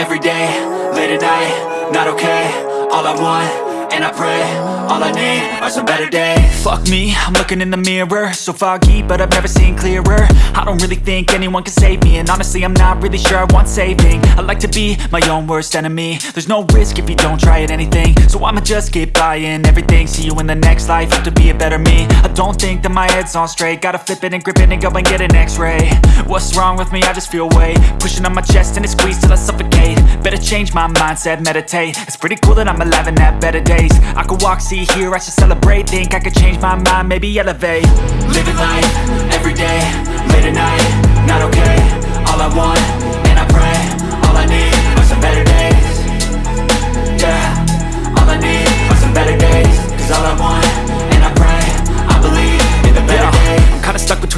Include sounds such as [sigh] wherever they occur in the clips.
every day, late at night, not okay All I want, and I pray, all I need are some better days. Fuck me, I'm looking in the mirror. So foggy, but I've never seen clearer. I don't really think anyone can save me. And honestly, I'm not really sure I want saving. I like to be my own worst enemy. There's no risk if you don't try at anything. So I'ma just keep buying everything. See you in the next life, have to be a better me. I don't think that my head's on straight. Gotta flip it and grip it and go and get an x-ray. What's wrong with me? I just feel weight. Pushing on my chest and it squeezes till I suffocate. Better change my mindset, meditate. It's pretty cool that I'm alive and have better days. I could walk, see, hear, I should celebrate. Think I could change my mind, maybe elevate. Living life, every day, late at night, not okay. All I want,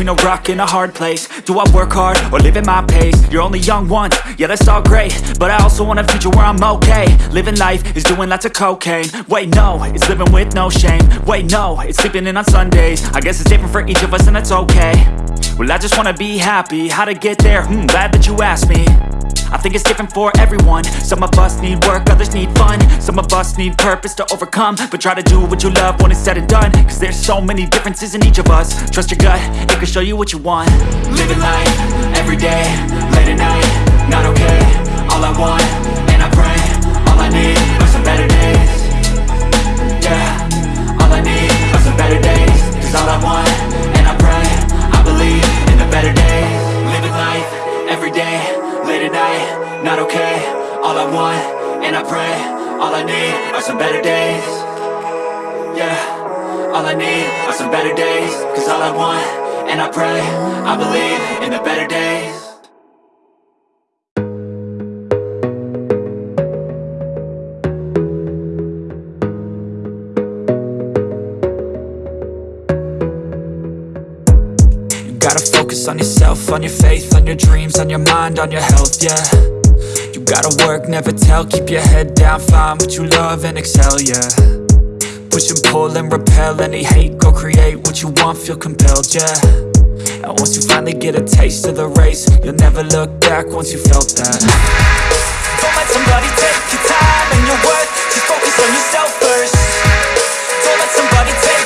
between a rock and a hard place. Do I work hard or live at my pace? You're only young once, yeah that's all great. But I also want a future where I'm okay. Living life is doing lots of cocaine. Wait no, it's living with no shame. Wait no, it's sleeping in on Sundays. I guess it's different for each of us and that's okay. Well I just wanna be happy, how to get there? Hmm, glad that you asked me I think it's different for everyone. Some of us need work, others need fun. Some of us need purpose to overcome. But try to do what you love when it's said and done. Cause there's so many differences in each of us. Trust your gut, it can show you what you want. Living life, every day, late at night, not okay. All I want, and I pray, all I need are some better days. Yeah, all I need are some better days. Cause all I want, and I pray, I believe in the better days late at night, not okay. All I want, and I pray, all I need are some better days. Yeah, all I need are some better days. Cause all I want, and I pray, I believe in the better days focus on yourself, on your faith, on your dreams, on your mind, on your health, yeah. You gotta work, never tell, keep your head down, find what you love and excel, yeah. Push and pull and repel any hate, go create what you want, feel compelled, yeah. And once you finally get a taste of the race, you'll never look back once you felt that. Don't let somebody take your time and your worth, just focus on yourself first. Don't let somebody take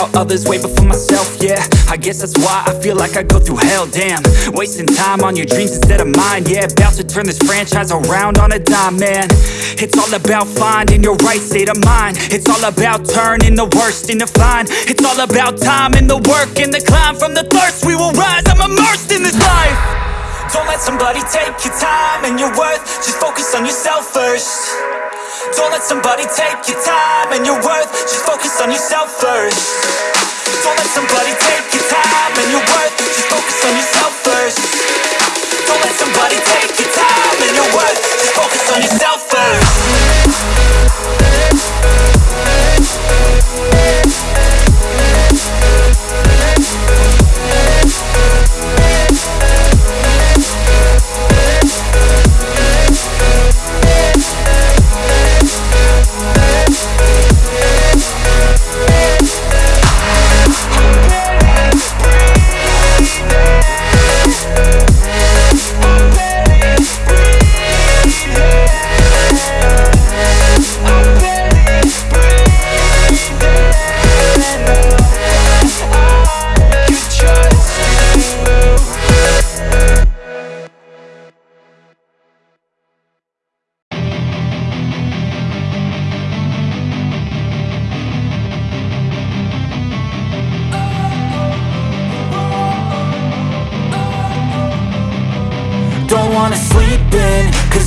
about others way before myself, yeah. I guess that's why I feel like I go through hell, damn. Wasting time on your dreams instead of mine, yeah. About to turn this franchise around on a dime, man. It's all about finding your right state of mind. It's all about turning the worst into fine. It's all about time and the work and the climb. From the thirst we will rise, I'm immersed in this life. Don't let somebody take your time and your worth. Just focus on yourself don't let somebody take your time and your worth. Just focus on yourself first. Don't let somebody take your time and your worth. Just focus on yourself first. Don't let somebody take your time and your worth. Just focus on yourself first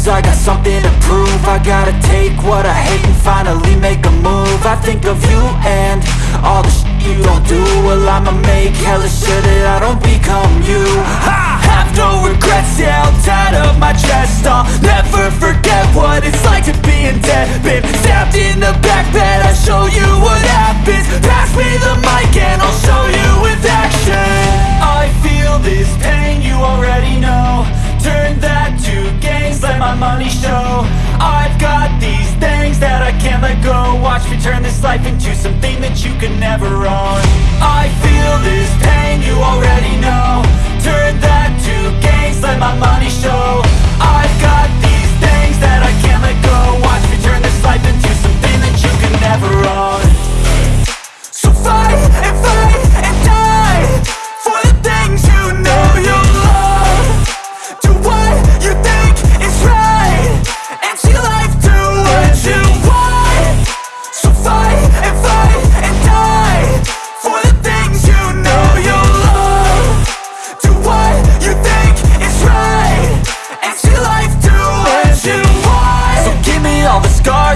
I got something to prove. I gotta take what I hate and finally make a move. I think of you and all the shit you don't do. Well I'ma make hella sure that I don't become you. I have no regrets, yeah, held tight of my chest. I'll never forget what it's like to be in debt. Been stabbed in the back bed, life into something that you can never own. I feel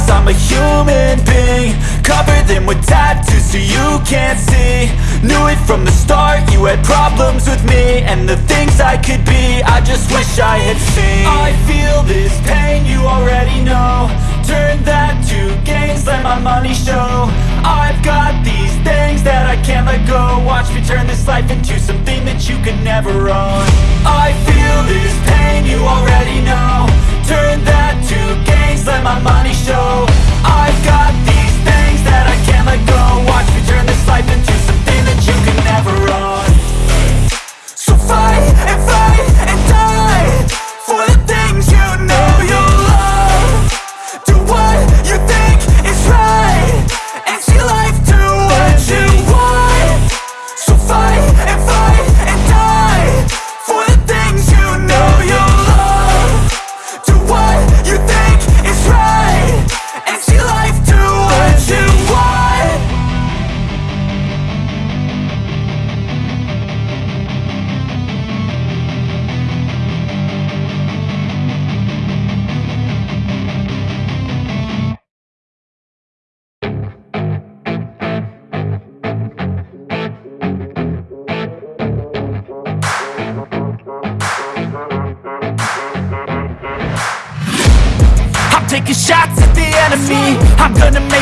scars, I'm a human being Cover them with tattoos so you can't see. Knew it from the start, you had problems with me And the things I could be, I just wish I had seen. I feel this pain, you already know. Turn that to gains, let my money show. I've got these things that I can't let go. Watch me turn this life into something that you could never own. I feel this pain, you already know. Turn that to let my money show. I've got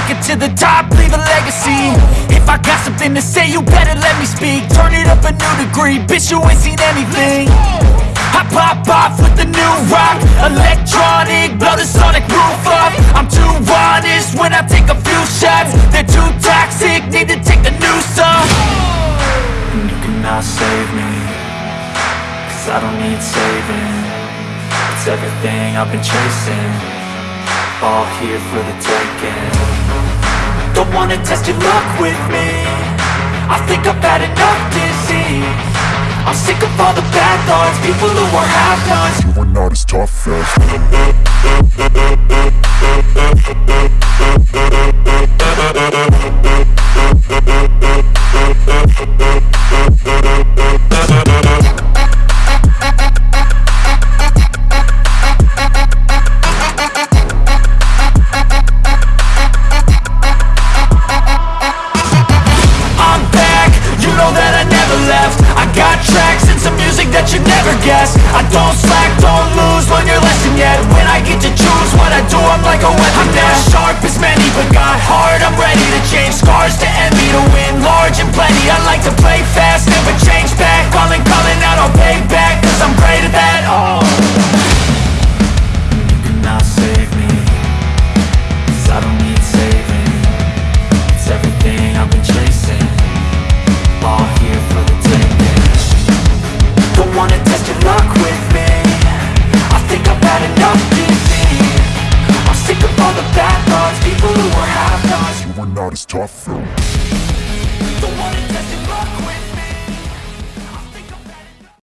gonna it to the top, leave a legacy. If I got something to say, you better let me speak. Turn it up a new degree, bitch you ain't seen anything. I pop off with the new rock Electronic, blow the sonic roof up. I'm too honest when I take a few shots. They're too toxic, need to take a new song. And you cannot save me Cause I don't need saving. It's everything I've been chasing All here for the taking Don't wanna test your luck with me. I think I've had enough disease. I'm sick of all the bad thoughts. People who are half-nots You are not as tough as [laughs] I'm